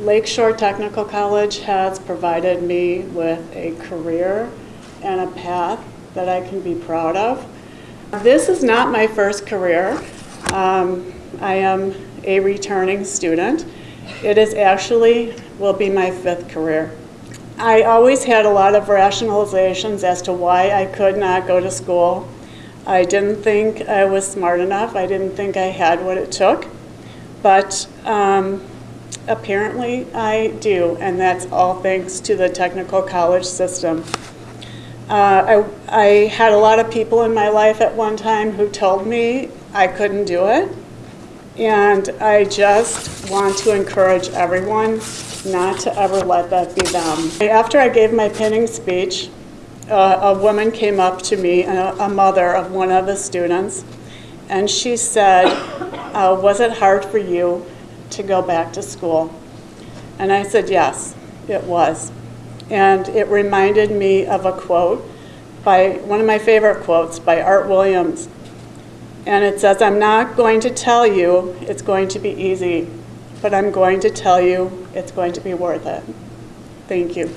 Lakeshore Technical College has provided me with a career and a path that I can be proud of. This is not my first career. Um, I am a returning student. It is actually, will be my fifth career. I always had a lot of rationalizations as to why I could not go to school. I didn't think I was smart enough. I didn't think I had what it took. But um, apparently I do, and that's all thanks to the technical college system. Uh, I, I had a lot of people in my life at one time who told me I couldn't do it. And I just want to encourage everyone not to ever let that be them. After I gave my pinning speech, uh, a woman came up to me, a, a, mother of one of the students, and she said, uh, was it hard for you to go back to school? And I said, yes, it was. And it reminded me of a quote by one of my favorite quotes by Art Williams. And it says, I'm not going to tell you it's going to be easy, but I'm going to tell you it's going to be worth it. Thank you.